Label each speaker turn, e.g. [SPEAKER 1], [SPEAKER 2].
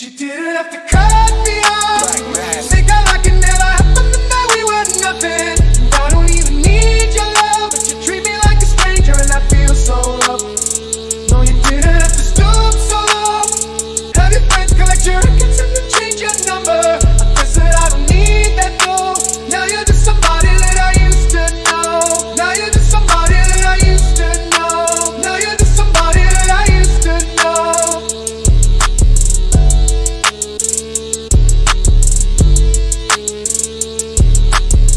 [SPEAKER 1] You didn't have to come.